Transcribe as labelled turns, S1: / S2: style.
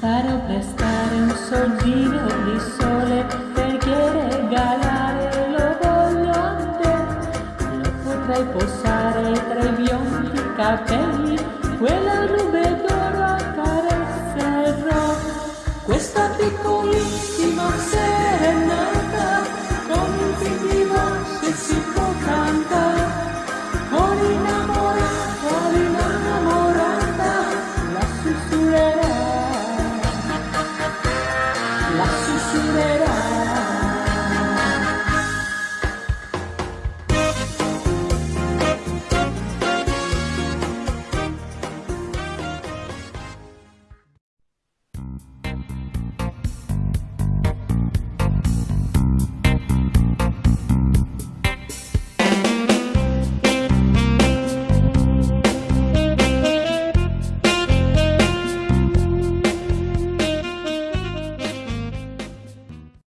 S1: Fare o prestare un sorgino di sole perché regalare lo voglio a te. Lo potrai posare tra i biondi capelli, quella nube d'oro accarezzerò. Questa piccolissima serenata. la susurré